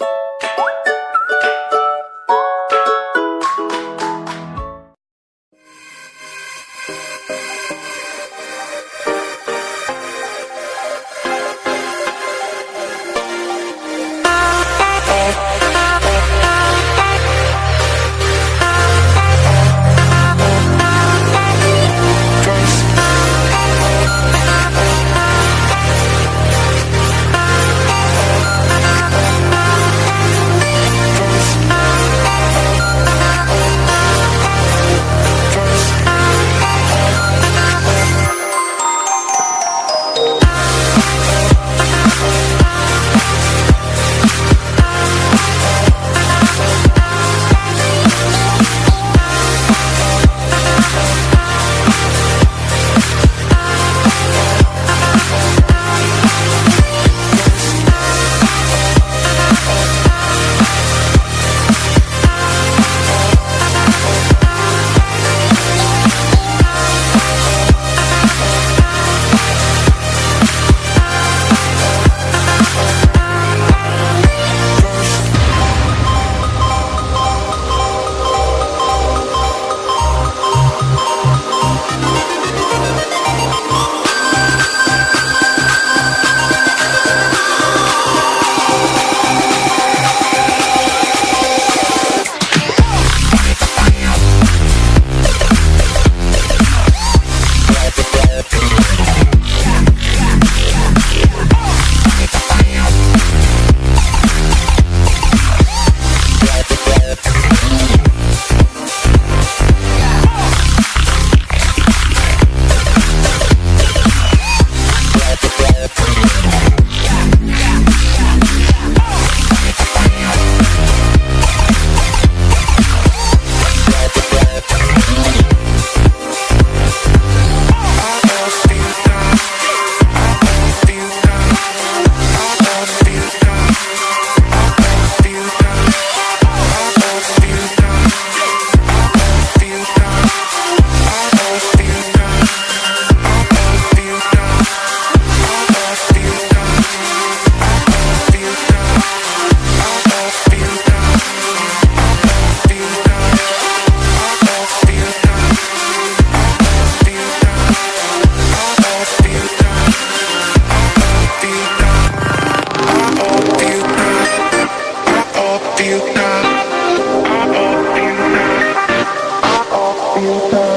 you conta.